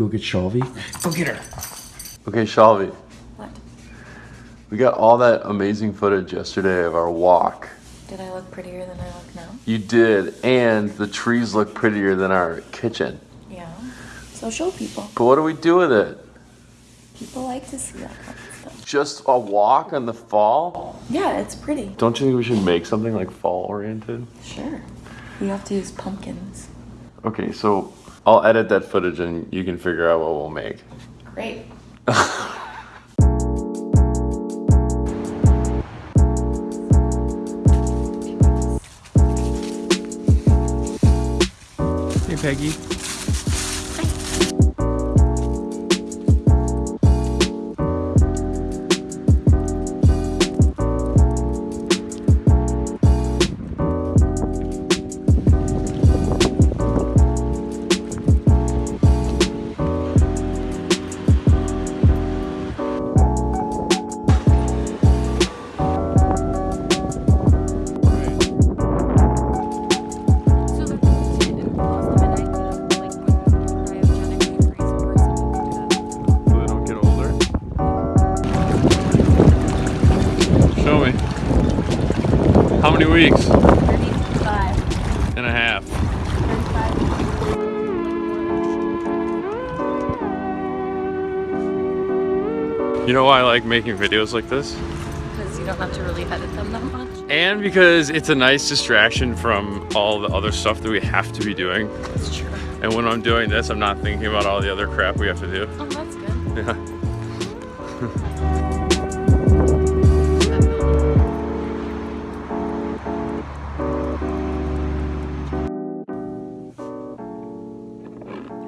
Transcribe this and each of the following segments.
Go get Shelby. Go get her. Okay, Shelby. What? We got all that amazing footage yesterday of our walk. Did I look prettier than I look now? You did, and the trees look prettier than our kitchen. Yeah. So show people. But what do we do with it? People like to see that kind of stuff. Just a walk in the fall? Yeah, it's pretty. Don't you think we should make something like fall oriented? Sure. We have to use pumpkins. Okay, so I'll edit that footage and you can figure out what we'll make. Great. Hey, Peggy. Many weeks? Thirty-five. And a half. You know why I like making videos like this? Because you don't have to really edit them that much. And because it's a nice distraction from all the other stuff that we have to be doing. That's true. And when I'm doing this, I'm not thinking about all the other crap we have to do. Oh, that's good. Yeah.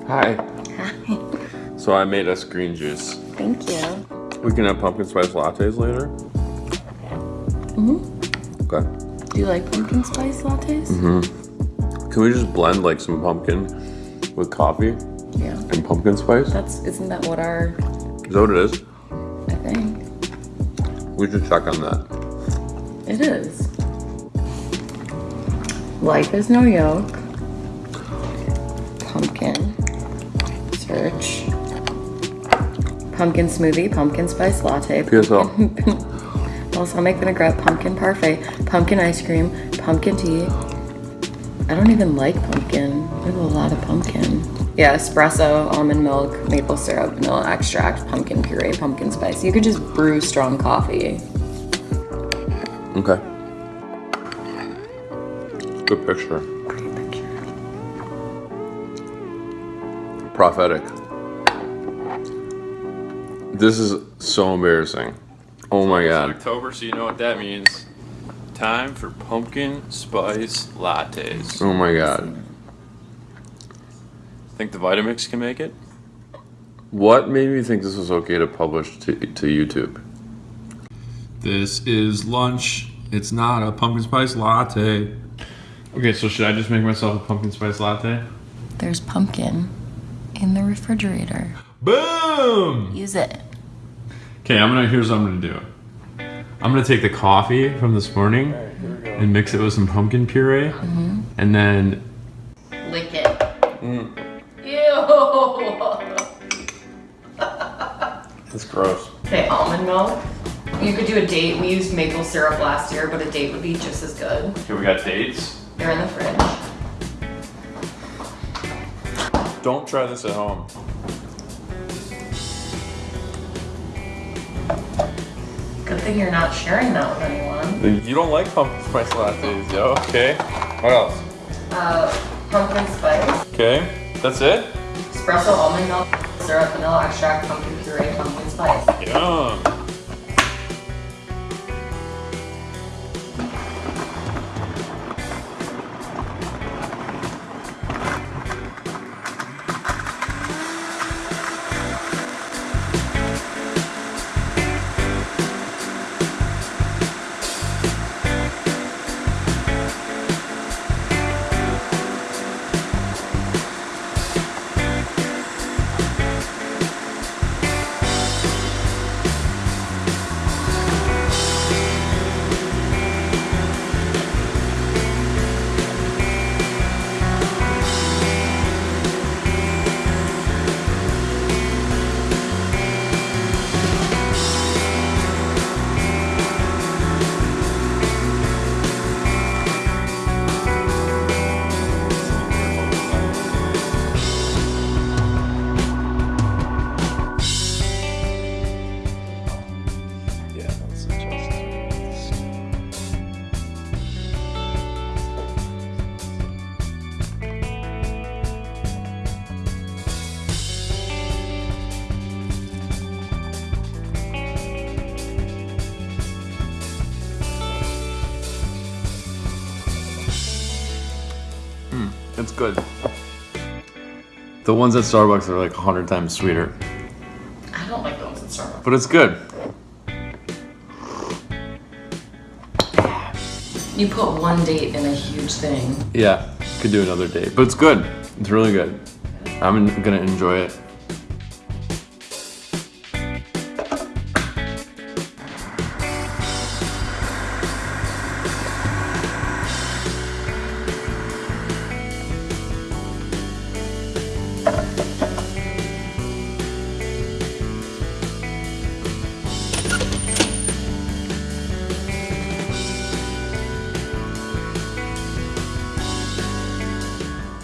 Hi. Hi. So I made us green juice. Thank you. We can have pumpkin spice lattes later. Mm-hmm. Okay. Do you like pumpkin spice lattes? Mm-hmm. Can we just blend like some pumpkin with coffee Yeah. and pumpkin spice? That's isn't that what our Is that what it is? I think We should check on that. it is. Life is no yoke. Pumpkin. Pumpkin smoothie, pumpkin spice latte. PSL. balsamic vinaigrette, pumpkin parfait, pumpkin ice cream, pumpkin tea. I don't even like pumpkin. I have a lot of pumpkin. Yeah, espresso, almond milk, maple syrup, vanilla extract, pumpkin puree, pumpkin spice. You could just brew strong coffee. Okay. Good picture. Pretty picture. Prophetic. This is so embarrassing. Oh my god. October, so you know what that means. Time for pumpkin spice lattes. Oh my god. Think the Vitamix can make it? What made me think this was okay to publish to, to YouTube? This is lunch. It's not a pumpkin spice latte. Okay, so should I just make myself a pumpkin spice latte? There's pumpkin in the refrigerator. Boom! Use it. Okay, I'm gonna. Here's what I'm gonna do. I'm gonna take the coffee from this morning and mix it with some pumpkin puree, mm-hmm. and then Lick it. Mm. Ew. It's gross. Okay, almond milk. You could do a date. We used maple syrup last year, but a date would be just as good. Okay, we got dates. They're in the fridge. Don't try this at home. Thing you're not sharing that with anyone. You don't like pumpkin spice lattes, yo. Okay. What else? Uh, pumpkin spice, Okay. That's it? espresso, almond milk, syrup, vanilla extract, pumpkin puree, pumpkin spice. Yum. It's good. The ones at Starbucks are like 100 times sweeter, I don't like those at Starbucks. but it's good. You put one date in a huge thing. Yeah, could do another date, but it's good. It's really good. I'm gonna enjoy it.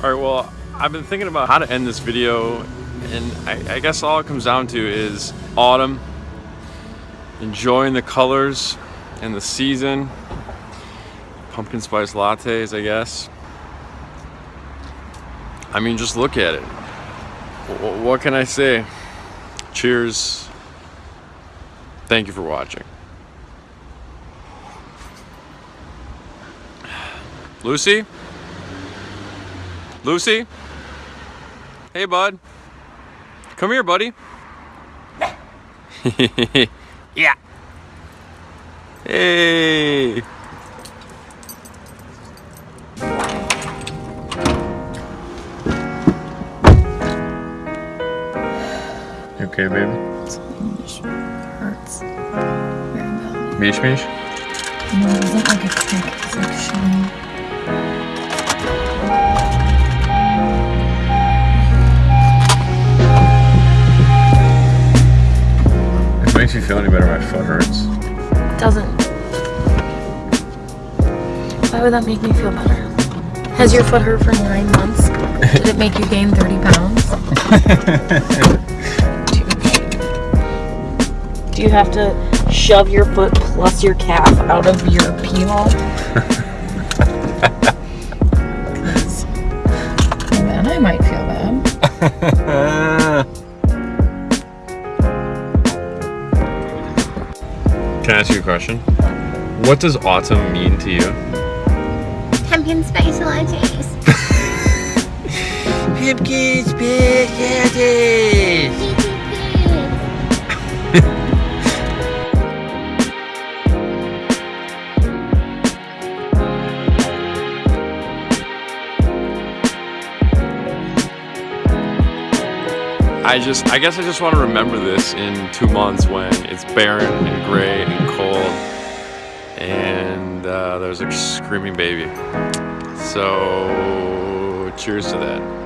All right, well, I've been thinking about how to end this video, and I, I guess all it comes down to is autumn, enjoying the colors and the season, pumpkin spice lattes, I guess. I mean, just look at it. W- what can I say? Cheers. Thank you for watching. Lucy? Lucy? Hey, bud. Come here, buddy. yeah. Hey. You okay, baby? Hurts. Very. Mish mish? No, it wasn't like a crick. It's like showing. Feel any better, my foot hurts. It doesn't. Why would that make me feel better? Has your foot hurt for nine months? Did it make you gain 30 pounds? do, you, have to shove your foot plus your calf out of your pee hole? Then I might feel bad. Can I ask you a question? What does autumn mean to you? Pumpkin spice lattes. Pumpkin spice I just, I guess I just want to remember this in two months when it's barren and gray and cold and uh, there's a screaming baby. So, cheers to that.